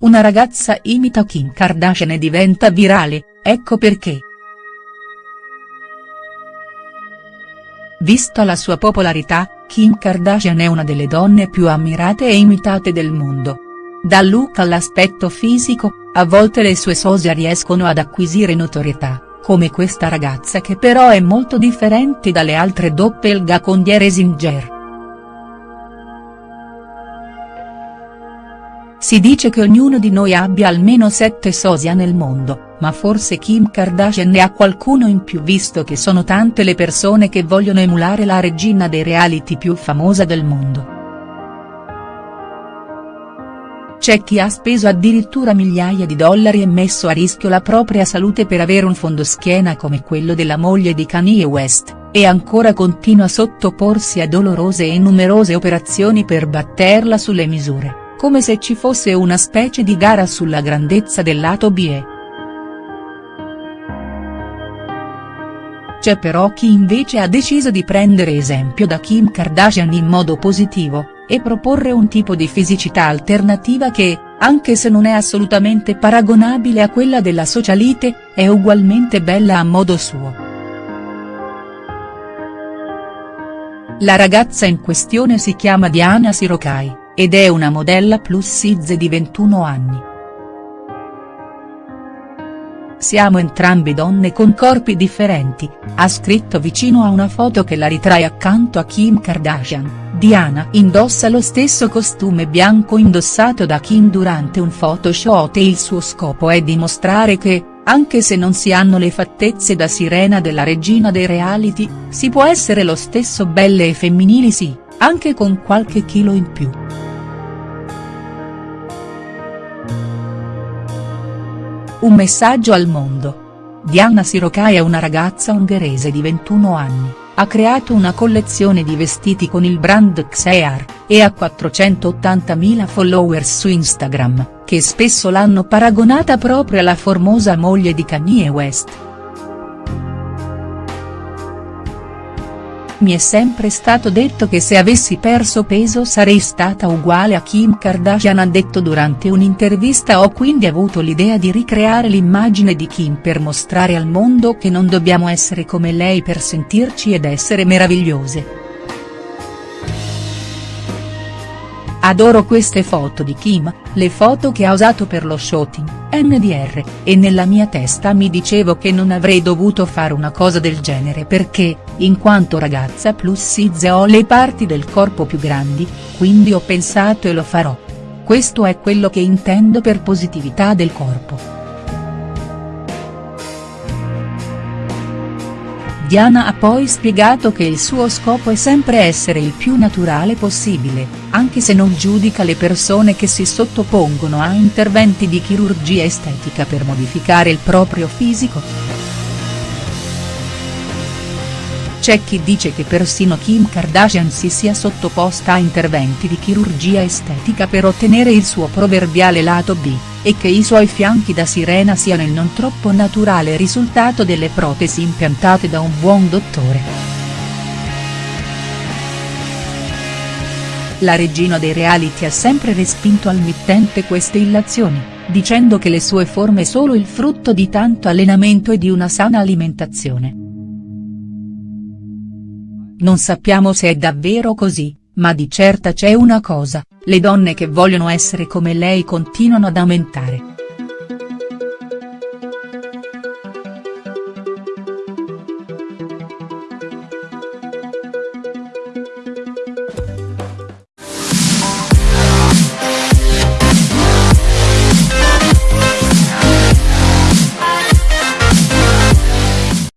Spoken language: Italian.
una ragazza imita Kim Kardashian e diventa virale, ecco perché. Vista la sua popolarità, Kim Kardashian è una delle donne più ammirate e imitate del mondo. Dal look all'aspetto fisico, a volte le sue sosia riescono ad acquisire notorietà, come questa ragazza che però è molto differente dalle altre doppelgacongiere Singer. Si dice che ognuno di noi abbia almeno sette sosia nel mondo, ma forse Kim Kardashian ne ha qualcuno in più visto che sono tante le persone che vogliono emulare la regina dei reality più famosa del mondo. C'è chi ha speso addirittura migliaia di dollari e messo a rischio la propria salute per avere un fondoschiena come quello della moglie di Kanye West, e ancora continua a sottoporsi a dolorose e numerose operazioni per batterla sulle misure come se ci fosse una specie di gara sulla grandezza del lato B. C'è però chi invece ha deciso di prendere esempio da Kim Kardashian in modo positivo, e proporre un tipo di fisicità alternativa che, anche se non è assolutamente paragonabile a quella della socialite, è ugualmente bella a modo suo. La ragazza in questione si chiama Diana Sirokai ed è una modella plus size di 21 anni. Siamo entrambe donne con corpi differenti, ha scritto vicino a una foto che la ritrae accanto a Kim Kardashian, Diana indossa lo stesso costume bianco indossato da Kim durante un photoshoot e il suo scopo è dimostrare che, anche se non si hanno le fattezze da sirena della regina dei reality, si può essere lo stesso belle e femminili sì, anche con qualche chilo in più. Un messaggio al mondo. Diana Sirokai è una ragazza ungherese di 21 anni, ha creato una collezione di vestiti con il brand Xear, e ha 480.000 followers su Instagram, che spesso l'hanno paragonata proprio alla formosa moglie di Kanye West. Mi è sempre stato detto che se avessi perso peso sarei stata uguale a Kim Kardashian ha detto durante un'intervista ho quindi avuto l'idea di ricreare l'immagine di Kim per mostrare al mondo che non dobbiamo essere come lei per sentirci ed essere meravigliose. Adoro queste foto di Kim, le foto che ha usato per lo shooting, NDR, e nella mia testa mi dicevo che non avrei dovuto fare una cosa del genere perché, in quanto ragazza plus size ho le parti del corpo più grandi, quindi ho pensato e lo farò. Questo è quello che intendo per positività del corpo. Diana ha poi spiegato che il suo scopo è sempre essere il più naturale possibile, anche se non giudica le persone che si sottopongono a interventi di chirurgia estetica per modificare il proprio fisico. C'è chi dice che persino Kim Kardashian si sia sottoposta a interventi di chirurgia estetica per ottenere il suo proverbiale lato B, e che i suoi fianchi da sirena siano il non troppo naturale risultato delle protesi impiantate da un buon dottore. La regina dei reality ha sempre respinto al mittente queste illazioni, dicendo che le sue forme sono il frutto di tanto allenamento e di una sana alimentazione. Non sappiamo se è davvero così, ma di certa c'è una cosa, le donne che vogliono essere come lei continuano ad aumentare.